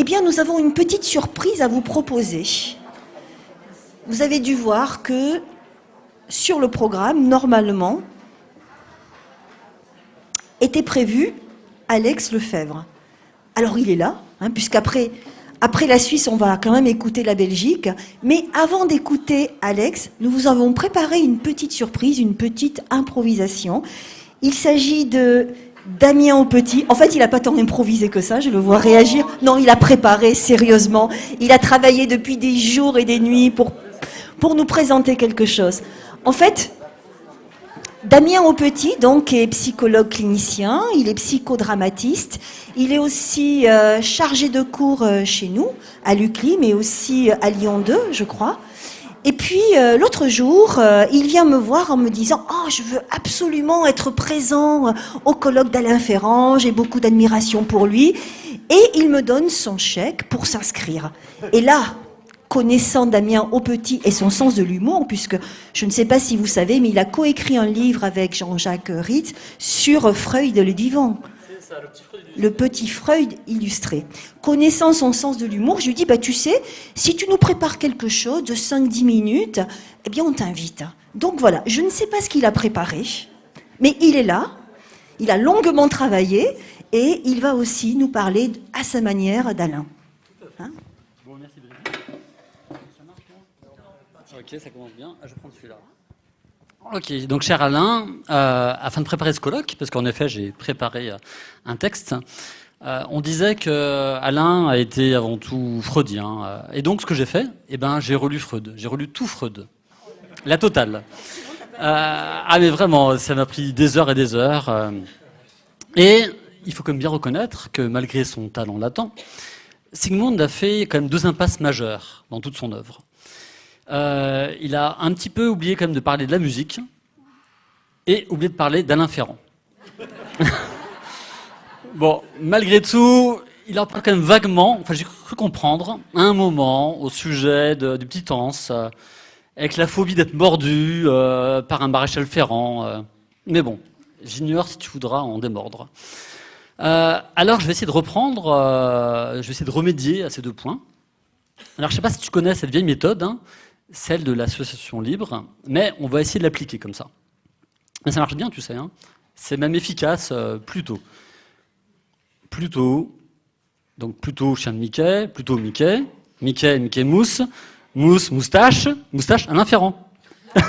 Eh bien, nous avons une petite surprise à vous proposer. Vous avez dû voir que sur le programme, normalement, était prévu Alex Lefebvre. Alors il est là, hein, puisqu'après après la Suisse, on va quand même écouter la Belgique. Mais avant d'écouter Alex, nous vous avons préparé une petite surprise, une petite improvisation. Il s'agit de Damien au petit. En fait, il n'a pas tant improvisé que ça, je le vois réagir. Non, il a préparé sérieusement. Il a travaillé depuis des jours et des nuits pour, pour nous présenter quelque chose. En fait, Damien Aupetit, donc, est psychologue clinicien, il est psychodramatiste, il est aussi euh, chargé de cours euh, chez nous, à l'UCLI, mais aussi à Lyon 2, je crois. Et puis, euh, l'autre jour, il vient me voir en me disant « Oh, je veux absolument être présent au colloque d'Alain Ferrand, j'ai beaucoup d'admiration pour lui. » Et il me donne son chèque pour s'inscrire. Et là, connaissant Damien au petit et son sens de l'humour, puisque je ne sais pas si vous savez, mais il a coécrit un livre avec Jean-Jacques Ritz sur Freud le divan. Le, petit Freud illustré. Connaissant son sens de l'humour, je lui dis, bah, tu sais, si tu nous prépares quelque chose de 5-10 minutes, eh bien on t'invite. Donc voilà, je ne sais pas ce qu'il a préparé, mais il est là, il a longuement travaillé, et il va aussi nous parler à sa manière d'Alain. Ok, ça commence bien. Ah, je prends celui-là. Ok, donc cher Alain, euh, afin de préparer ce colloque, parce qu'en effet j'ai préparé euh, un texte, euh, on disait que Alain a été avant tout freudien. et donc ce que j'ai fait, eh ben, j'ai relu Freud, j'ai relu tout Freud, la totale. ah mais vraiment, ça m'a pris des heures et des heures. et il faut quand même bien reconnaître que malgré son talent latent, Sigmund a fait quand même deux impasses majeures dans toute son œuvre. Euh, il a un petit peu oublié quand même de parler de la musique et oublié de parler d'Alain Ferrand. bon, malgré tout, il a quand même vaguement, enfin j'ai cru comprendre, à un moment, au sujet du petit Anse, euh, avec la phobie d'être mordu euh, par un maréchal Ferrand. mais bon, j'ignore si tu voudras en démordre. alors je vais essayer de reprendre, je vais essayer de remédier à ces deux points. Alors je ne sais pas si tu connais cette vieille méthode, hein, celle de l'association libre, mais on va essayer de l'appliquer comme ça. Mais ça marche bien, tu sais. Hein. C'est même efficace euh, plutôt. Plutôt, donc plutôt chien de Mickey, plutôt Mickey, Mickey, Mickey mousse, mousse, moustache, moustache, un inférent.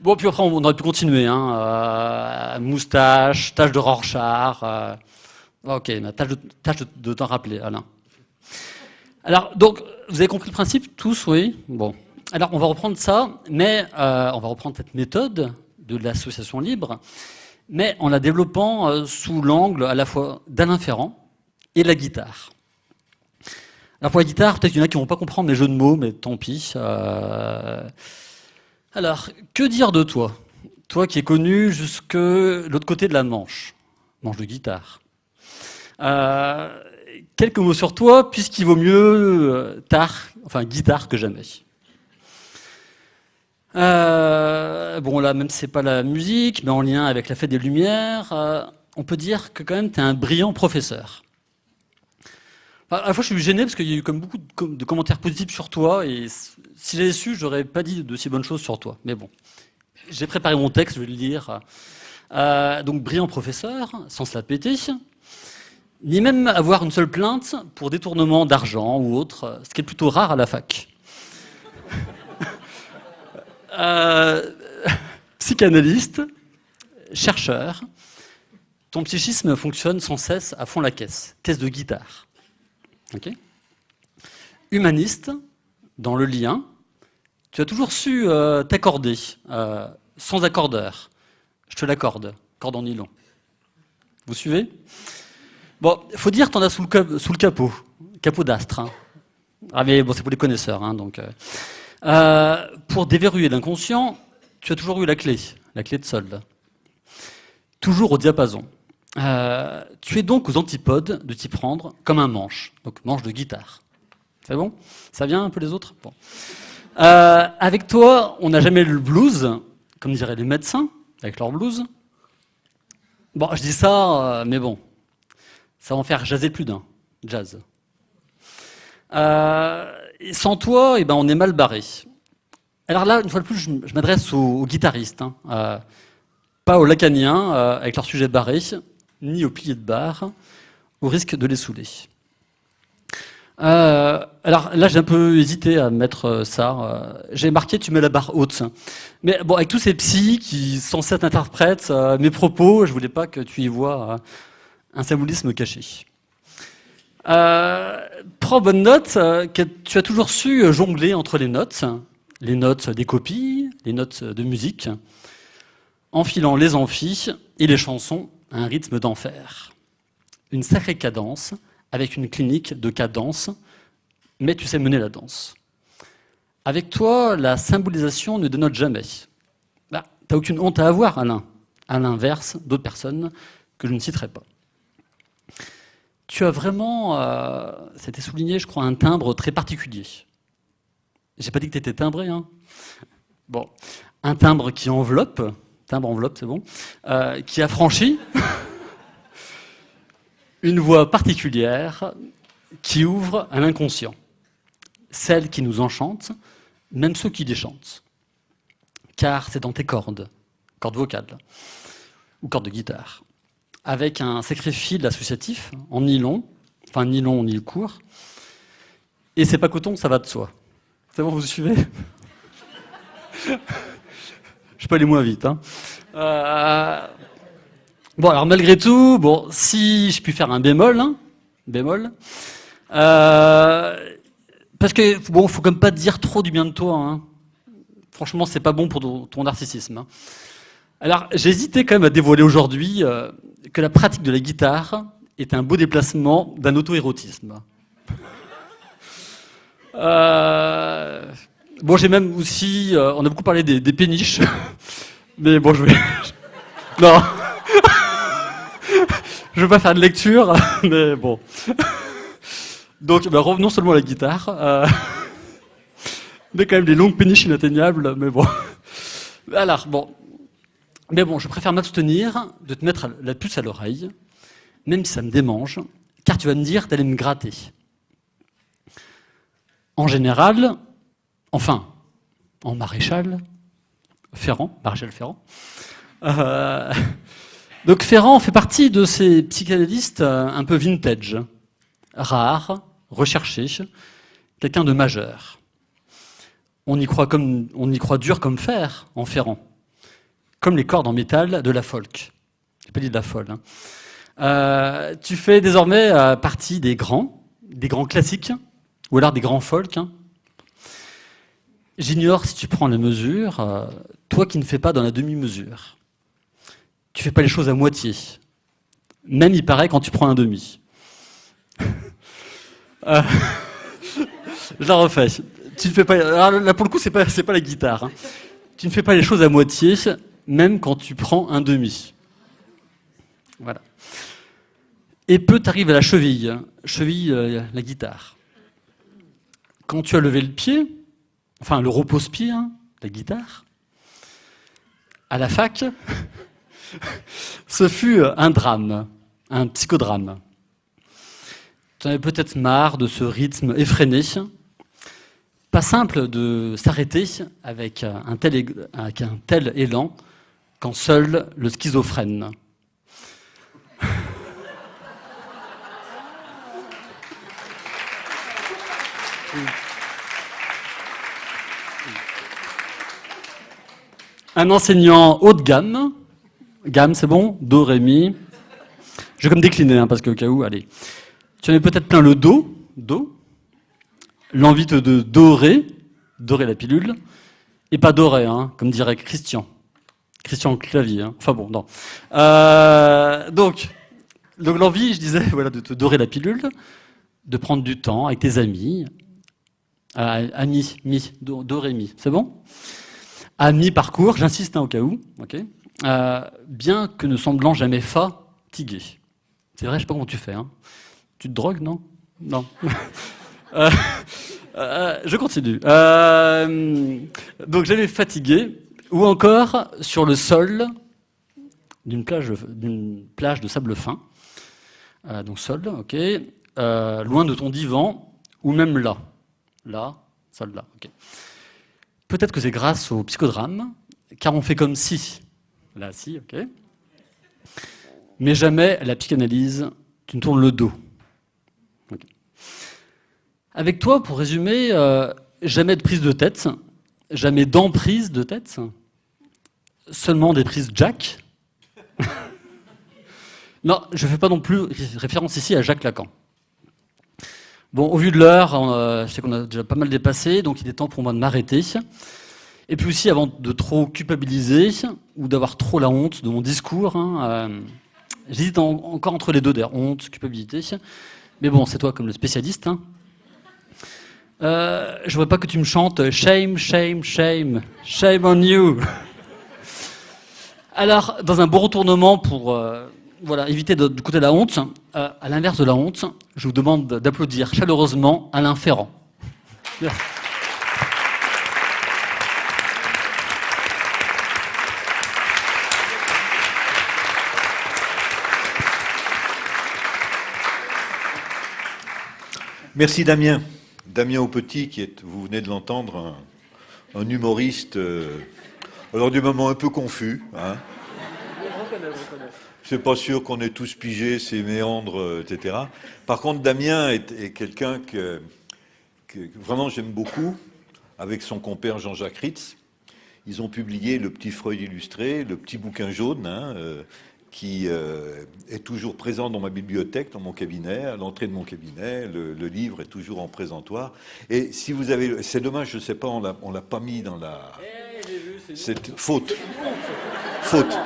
bon, puis après, on aurait pu continuer. Hein, euh, moustache, tâche de Rorschach. Euh, ok, tâche de, tâche de t'en rappeler, Alain. Alors, donc, vous avez compris le principe, tous, oui Bon. Alors, on va reprendre ça, mais euh, on va reprendre cette méthode de l'association libre, mais en la développant euh, sous l'angle à la fois d'Alain Ferrand et la guitare. Alors, pour la guitare, peut-être qu'il y en a qui ne vont pas comprendre mes jeux de mots, mais tant pis. Euh. Alors, que dire de toi? Toi qui es connu jusque l'autre côté de la Manche, Manche de guitare. Euh, quelques mots sur toi, puisqu'il vaut mieux euh, tard, enfin guitare que jamais. Euh, bon là, même si c'est pas la musique, mais en lien avec la fête des Lumières, euh, on peut dire que quand même tu es un brillant professeur. à la fois, je suis gêné parce qu'il y a eu comme beaucoup de, commentaires positifs sur toi, et si j'avais su, j'aurais pas dit de si bonnes choses sur toi. Mais bon, j'ai préparé mon texte, je vais le lire. donc, brillant professeur, sans se la péter, ni même avoir une seule plainte pour détournement d'argent ou autre, ce qui est plutôt rare à la fac. Euh, psychanalyste, chercheur, ton psychisme fonctionne sans cesse à fond la caisse, caisse de guitare. Humaniste, dans le lien, tu as toujours su euh, t'accorder, euh, sans accordeur. Je te l'accorde, corde en nylon. Vous suivez? Bon, faut dire que tu en as sous le, sous le capot, capot d'astre. Hein. Ah mais bon, c'est pour les connaisseurs. Hein, donc, euh, euh, pour déverrouiller l'inconscient, tu as toujours eu la clé, la clé de solde. Toujours au diapason. Euh, tu es donc aux antipodes de t'y prendre comme un manche, donc manche de guitare. C'est bon? Ça vient un peu les autres? Bon. Avec toi, on n'a jamais le blues, comme diraient les médecins, avec leur blues. Bon, je dis ça, mais bon, ça va en faire jaser plus d'un. jazz. Euh, sans toi, eh ben, on est mal barré. Alors là, une fois de plus, je, m'adresse aux, guitaristes, hein. euh, pas aux lacaniens euh, avec leur sujet barré, ni aux piliers de bar, au risque de les saouler. Alors là, j'ai un peu hésité à mettre ça. j'ai marqué tu mets la barre haute. Mais bon, avec tous ces psys qui sont censés interprètes mes propos, je voulais pas que tu y vois un symbolisme caché. prends bonne note que tu as toujours su jongler entre les notes, les notes des copies, les notes de musique, enfilant les amphis et les chansons à un rythme d'enfer. Une sacrée cadence, avec une clinique de cadence, mais tu sais mener la danse. Avec toi, la symbolisation ne dénote jamais. Bah, T'as aucune honte à avoir, Alain. À l'inverse d'autres personnes que je ne citerai pas. Tu as vraiment, euh, c'était souligné, je crois, un timbre très particulier. J'ai pas dit que tu étais timbré. Hein. Bon, un timbre qui enveloppe, timbre enveloppe, c'est bon, euh, qui affranchit, une voix particulière qui ouvre à l'inconscient, celle qui nous enchante, même ceux qui déchantent. Car c'est dans tes cordes, cordes vocales ou cordes de guitare, avec un sacré fil associatif en nylon, enfin nylon, nylon court, et c'est pas coton, ça va de soi. C'est bon, vous suivez? Je peux aller moins vite. Hein. Euh, bon, alors malgré tout, bon, si je puis faire un bémol, hein, bémol, euh, parce que bon, faut comme pas dire trop du bien de toi. Hein. Franchement, c'est pas bon pour ton, narcissisme. Alors, j'hésitais quand même à dévoiler aujourd'hui euh, que la pratique de la guitare est un beau déplacement d'un auto-érotisme. Euh, bon, j'ai même aussi. Euh, on a beaucoup parlé des, péniches. Mais bon, je vais. non. je vais pas faire de lecture, mais bon. Donc, bah, revenons seulement à la guitare. Mais quand même des longues péniches inatteignables, mais bon. Alors, bon. Mais bon, je préfère m'abstenir de te mettre la puce à l'oreille, même si ça me démange, car tu vas me dire d'aller me gratter en général, enfin, en maréchal, Ferrand, maréchal Ferrand. Euh, donc Ferrand fait partie de ces psychanalystes un peu vintage, rares, recherchés, quelqu'un de majeur. On y, croit comme, on y croit dur comme fer en Ferrand, comme les cordes en métal de la folk. n'ai pas dit de la folle. Hein. Euh, tu fais désormais partie des grands, des grands classiques, ou alors des grands folks. Hein. J'ignore si tu prends la mesure, euh, toi qui ne fais pas dans la demi-mesure. Tu fais pas les choses à moitié. Même il paraît quand tu prends un demi. Euh, je la refais. Tu ne fais pas. là pour le coup c'est pas pas la guitare. Hein. Tu ne fais pas les choses à moitié, même quand tu prends un demi. Voilà. Et peu t'arrive à la cheville, cheville euh, la guitare quand tu as levé le pied, enfin le repose-pied, hein, la guitare, à la fac, ce fut un drame, un psychodrame. Tu avais peut-être marre de ce rythme effréné. Pas simple de s'arrêter avec un tel élan quand seul le schizophrène. Un enseignant haut de gamme. Gamme, c'est bon Do, Ré, Mi. Je vais comme décliner, hein, parce qu'au cas où, allez. Tu en as peut-être plein le Do, Do. L'envie de dorer, dorer la pilule. Et pas dorer, hein, comme dirait Christian. Christian Clavier. Hein. Enfin bon, non. Euh, donc, l'envie, je disais, voilà, de te dorer la pilule, de prendre du temps avec tes amis, euh, mi, mi, do, do, ré, mi. C'est bon? À mi-parcours, j'insiste hein, au cas où, euh, bien que ne semblant jamais fatigué. C'est vrai, je sais pas comment tu fais. Hein. Tu te drogues, non? Non. Euh, je continue. donc j'avais fatigué, ou encore sur le sol d'une plage, plage de sable fin. donc sol, ok. euh, loin de ton divan, ou même là. Là, celle-là, ok. Peut-être que c'est grâce au psychodrame, car on fait comme si. Là, si, ok. Mais jamais la psychanalyse, tu ne tournes le dos. Avec toi, pour résumer, euh, jamais de prise de tête, jamais d'emprise de tête, seulement des prises Jack. non, je ne fais pas non plus référence ici à Jacques Lacan. Bon, au vu de l'heure, euh, je sais qu'on a déjà pas mal dépassé, donc il est temps pour moi de m'arrêter. Et puis aussi, avant de trop culpabiliser ou d'avoir trop la honte de mon discours, hein, euh, j'hésite en- encore entre les deux, d'ailleurs, honte, culpabilité. Mais bon, c'est toi comme le spécialiste. Hein. Euh, je ne veux pas que tu me chantes shame, shame, shame, shame on you. Alors, dans un bon retournement pour euh, éviter de, la honte, euh, à l'inverse de la honte, je vous demande d'applaudir chaleureusement Alain Ferrand. Merci Damien. Damien Aupetit, qui est, vous venez de l'entendre, un, humoriste, euh, alors du moment un peu confus. Hein. C'est pas sûr qu'on ait tous pigé ses méandres, euh, etc. Par contre, Damien est, quelqu'un que, que vraiment j'aime beaucoup, avec son compère Jean-Jacques Ritz. Ils ont publié Le Petit Freud illustré, le petit bouquin jaune, hein, euh, qui euh, est toujours présent dans ma bibliothèque, dans mon cabinet, à l'entrée de mon cabinet. Le, le livre est toujours en présentoir. Et si vous avez, c'est dommage, je ne sais pas, on on l'a pas mis dans la. C'est faute. Faute.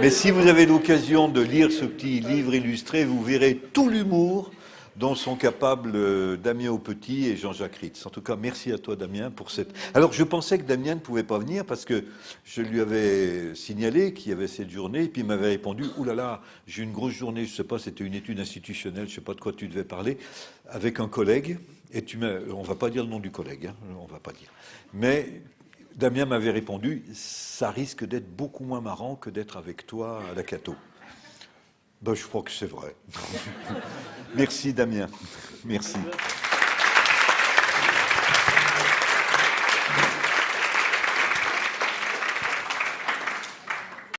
Mais si vous avez l'occasion de lire ce petit livre illustré, vous verrez tout l'humour dont sont capables euh, Damien Aupetit et Jean-Jacques Ritz. En tout cas, merci à toi, Damien, pour cette. Alors, je pensais que Damien ne pouvait pas venir parce que je lui avais signalé qu'il y avait cette journée, et puis il m'avait répondu Ouh là là, j'ai une grosse journée, je ne sais pas, c'était une étude institutionnelle, je ne sais pas de quoi tu devais parler, avec un collègue. Et tu m'as. On ne va pas dire le nom du collègue, hein, on ne va pas dire. Mais Damien m'avait répondu Ça risque d'être beaucoup moins marrant que d'être avec toi à la Cato. Ben, je crois que c'est vrai. Merci Damien. Merci.